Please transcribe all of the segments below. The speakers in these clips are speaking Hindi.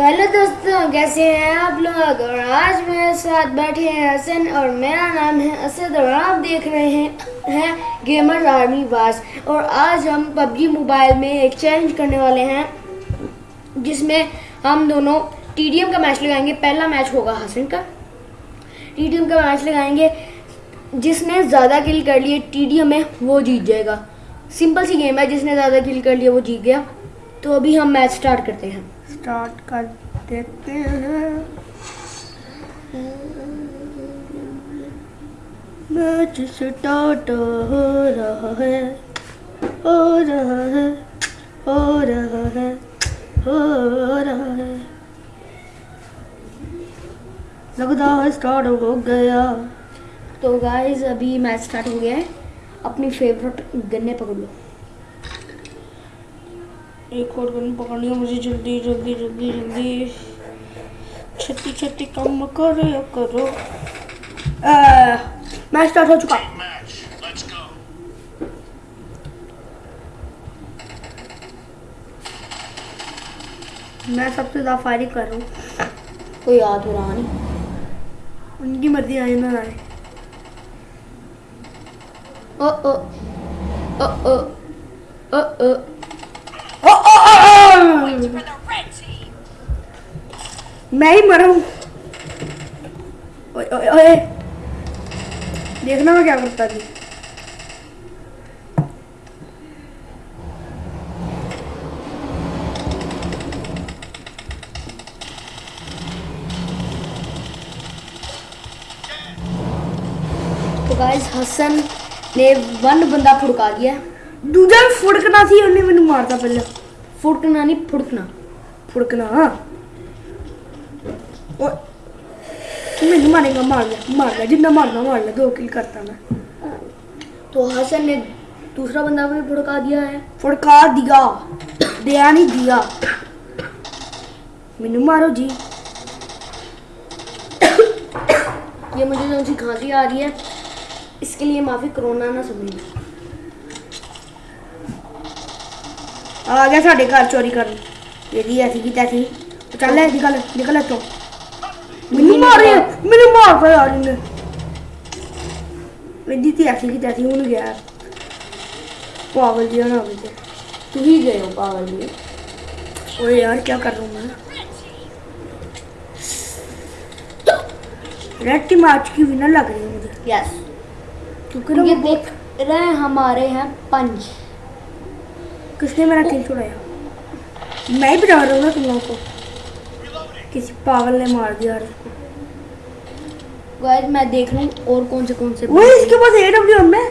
तो हेलो दोस्तों, कैसे हैं आप लोग? और आज मेरे साथ बैठे हैं हसन और मेरा नाम है असद और आप देख रहे हैं हैं गेमर आर्मी बास और आज हम पबजी मोबाइल में एक चैलेंज करने वाले हैं, जिसमें हम दोनों टीडीएम का मैच लगाएँगे। पहला मैच होगा हसन का। टीडीएम का मैच लगाएँगे, जिसने ज़्यादा किल कर लिए टीडीएम में, वो जीत जाएगा। सिंपल सी गेम है, जिसने ज़्यादा किल कर लिया वो जीत गया। तो अभी हम मैच स्टार्ट करते हैं। स्टार्ट कर देते हैं। मैच स्टार्ट हो रहा है, हो रहा है, हो रहा है, हो रहा है। लगता है स्टार्ट हो गया। तो गाइस अभी मैच स्टार्ट हो गया है। अपनी फेवरेट गन्ने पकड़ लो। एक और गन पकड़नी है मुझे जल्दी जल्दी जल्दी जल्दी। छत्ती छत्ती कम करो करो। मैच स्टार्ट हो चुका. मैं सबसे ज़्यादा फायरिंग कर रहा हूँ। कोई याद हो रहा नहीं। उनकी मर्ज़ी आए ना आए। ओ ओ ओ ओ ओ ओ ओ, ओ, ओ, ओ! मैं ही मरा हूँ ओए, ओए, ओए। देखना मैं क्या करता थी तो गाइस हसन ने वन बंदा फुड़का दिया। दूजा फुड़कना थी उन्हें मैंने मारता पहले। फुड़कना नहीं फुड़कना। फुड़कना? मैंने मारेगा मार ले मार ले जितना मारना मार ले दो किल करता मैं। तो हसन ने दूसरा बंदा भी फुड़का दिया है। फुड़का दिया। दिया नहीं दिया। मैनू मारो जी। ये मुझे जो सी खांसी आ रही है। इसके लिए माफ़ी कोरोना ना समझिए आ गया साढ़े घर चोरी कर यदि ऐसी की तैसी तो चल ले निकल निकल तो मैनू मार रहे मैंने मार पाया यार इन्हें यदि थी ऐसी की तैसी हूँ गया पागल जी ना मुझे तू ही गए हो पागल ओए यार क्या कर रहा हूँ मैं रेड टीम आज की विनर लग रही है मुझे यस क्योंकि देख रहे हैं हमारे हैं पंच किसने मेरा किल छुड़ाया मैं ही बता रहा हूँ ना तुम लोगों को। किसी पागल ने मार दिया यार गाइस मैं देख रहा हूँ और कौन से कौन से वो इसके पास ए डब्ल्यू एम है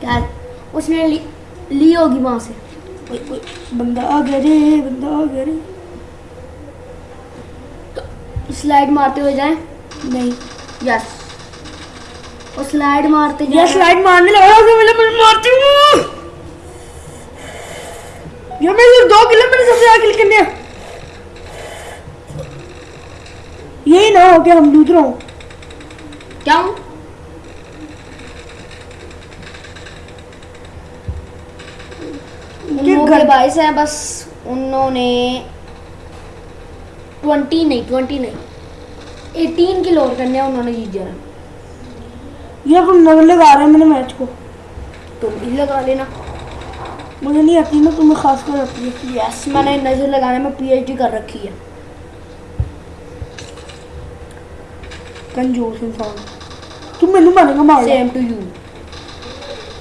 क्या उसने ली, ली होगी वहाँ से। बंदा आ गया रे बंदा आ गया रे। तो स्लाइड मारते हुए जाएँ? नहीं। यस और स्लाइड मारते जाएँ? स्लाइड मारने लगा मारती हूँ ये मेरे दो किल है, मैंने सबसे ज़्यादा किल करने हैं। यही ना हो गया हम दूसरा हूँ। क्या हूँ? के बाईस हैं बस उन्होंने ट्वेंटी नहीं ट्वेंटी नहीं एटीन किलो और करने उन्होंने जीत जाना। ये तुम नज़र लगा रहे हैं मैंने मैच को। तुम भी लगा लेना। मुझे नहीं आती ना तुम्हें खास कर आती है। यस मैंने नज़र लगाने में पीएचडी कर रखी है। कंजूस इंसान। तुम मैंने मारेगा मार सेम टू यू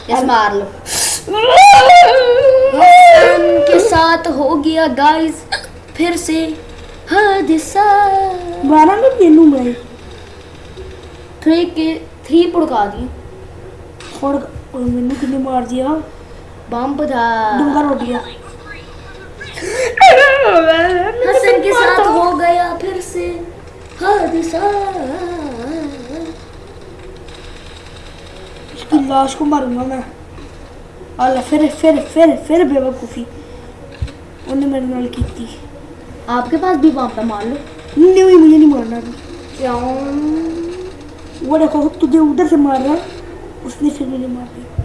यस मार लो। के साथ हो गया गाइस फिर से हादसा। मारा ना तेनू मैं। थ्री के थ्री पुड़का दी। और मैंने कितने मार दिया? बम था डूँगा रोटियाँ हसन के साथ हो गया फिर से। हादसा। इसकी लाश को मारूँगा मैं। अल्लाह फिर फिर फिर फिर बेवकूफ़ी। उन्हें मेरे नाल की थी। आपके पास भी बम पे मार लो। नहीं हुई मुझे नहीं मारना क्यों? वो देखो तुझे उधर से मार रहा उसने फिर मुझे मार दिया।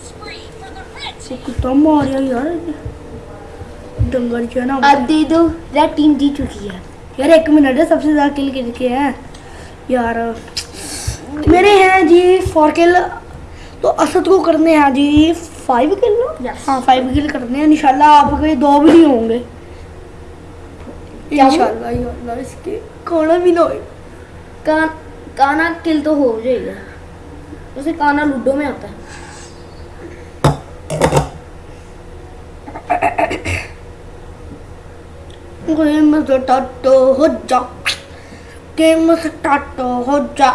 से यार ना अब दे दो टीम जीत चुकी है। यार एक मिनट है सबसे ज़्यादा किल हैं? यार मेरे हैं जी फोर किल तो असद को करने हैं जी फाइव किल ना? Yes. हाँ फाइव किल करने हैं इनशाला आपके दो भी नहीं होंगे। इसके भी ना कान काना किल तो हो जाएगा। उसे काना लूडो में आता है। गेम स्टार्ट हो जा गेम स्टार्ट हो जा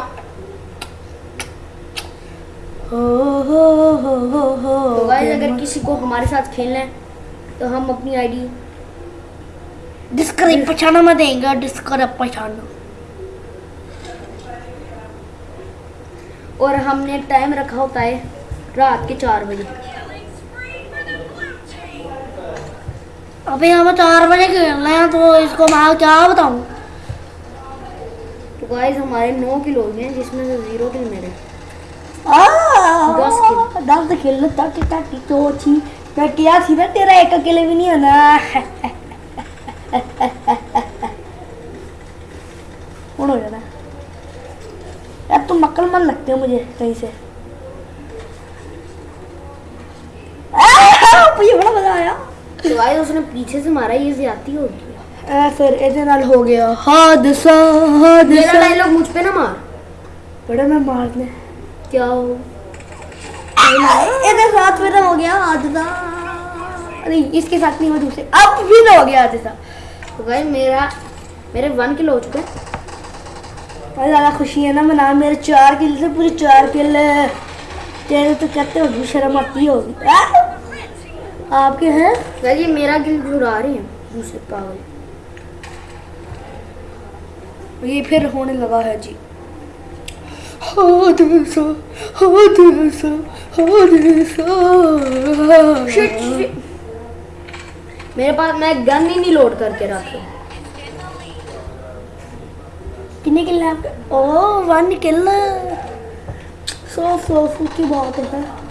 हो हो हो हो हो तो गाइस अगर किसी को हमारे साथ खेलना है तो हम अपनी आईडी डिस्क्राइब पहचाना मैं देंगे डिस्क्राइब पहचाना और हमने टाइम रखा होता है रात के चार बजे। अभी हम चार बजे खेलना है तो इसको मैं क्या बताऊँ? तो गाइस हमारे नौ किलो हो हैं जिसमें से ज़ीरो किल मेरे। दस किल। दस किल ताकि ताकि तो थी मैं क्या थी ना तेरा एक अकेले भी नहीं होना। कौन हो जाना यार तुम मक्कल मन लगते हो मुझे कहीं से आह, मुझे बड़ा मज़ा आया तो गाइस उसने पीछे से मारा ये ज्यादती होगी ए, फिर ਇਹਦੇ ਨਾਲ ਹੋ ਗਿਆ ਹਾਦਸਾ मेरा ਹਾਦਸਾ डायलॉग मुझ पे ना मार बड़ा मैं मारने क्या हो ਇਹਦੇ साथ मेरा हो गया हादसा नहीं इसके साथ नहीं हुआ दूसरे अब भी हो गया हादसा तो गाइस मेरा मेरे वन किलो हो चुके हैं और ज़्यादा खुशी है ना मना मेरे चार किल से पूरे चार किल तेरे तो कहते होगी शर्म आती होगी आ? आपके हैं? गाइस ये मेरा किल छुड़ा रहे हैं। दूसरे पागल। ये फिर होने लगा है जी। मेरे पास मैं गन ही नहीं लोड करके रखी कितने किल है आपके? ओ वन किल सौ सौ सौ की बात है।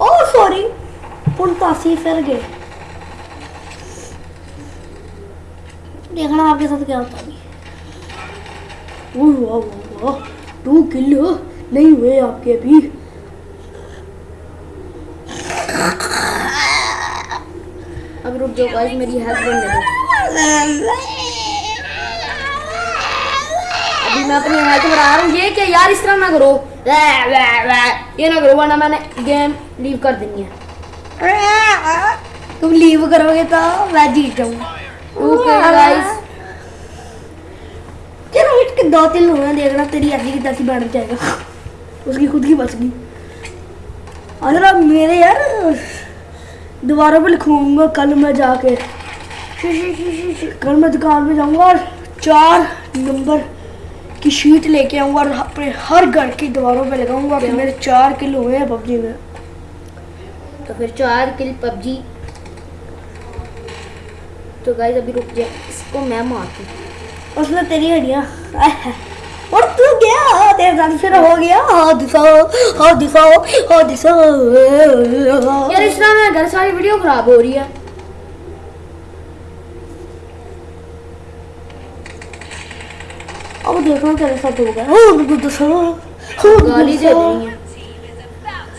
ओ सॉरी पुल पासी फिर गए। देखना आपके साथ क्या होता है। To kill. नहीं हुए आपके अभी। अब रुक जाओ गाइस मेरी हेल्थ बढ़ने दो अभी मैं अपनी हेल्थ बढ़ा रहा हूँ, ये क्या यार, इस तरह ना करो। ये ना करो, वरना मैंने गेम लीव कर देनी है। तुम लीव करोगे तो मैं जीत जाऊँगा ओके गाइस चलो दो तीन हुए देखना, तेरी ऐसी की तैसी बढ़ जाएगा। उसकी खुद की बच गई। अब मेरे यार, दोबारा पे लिखूँगा, कल मैं जाके। कल मैं दुकान पे जाऊँगा और चार नंबर की शीट लेके आऊँगा और अपने हर घर की दीवारों पे लगाऊँगा कि मेरे चार किलो हुए हैं पबजी में। तो फिर चार किल पबजी। तो गाइस अभी रुक जाए इसको मैं मारती हूँ। उसमें तेरी हड्डियाँ और तू गया तेरे साथ फिर हो गया हादसा हादसा हादसा। यार इस तरह मेरे घर सारी वीडियो खराब हो रही है। अब देखो तेरे साथ हो गया हादसा गाली दे है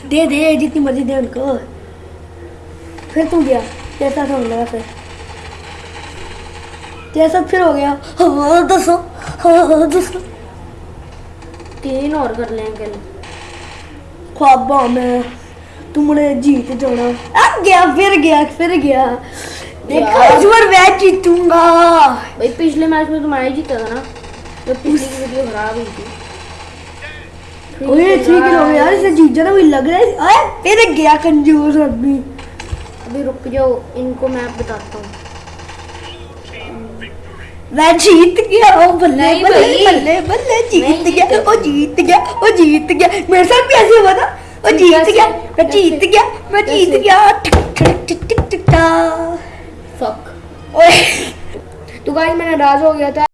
दे दे जितनी मर्ज़ी दे उनको। फिर तू गया तेरे साथ होने लगा फिर तेरे साथ फिर हो गया हादसा हादसा तीन और कर लेंगे। ख्वाबा में तुमने जीत जाना। अब गया फिर गया फिर गया। देखा। इस बार मैं जीतूँगा। भाई पिछले मैच में तुम्हारा ही जीता था ना? जब पिछली की वीडियो खराब हुई थी। ओए हो यार इसे जीत जाना मुझे लग रहा है? अरे गया कंजूस आदमी अभी रुक जाओ इनको मैं बताता हूँ। मैं जीत गया ओ बल्ले बल्ले। बल्ले बल्ले जीत गया ओ जीत गया ओ जीत गया। मेरे साथ भी ऐसे हुआ था। ओ जीत गया मैं जीत गया मैं जीत गया। ठक ठक टिक टिक टिक फक ओए। तो गाइस मैंने राज हो गया था।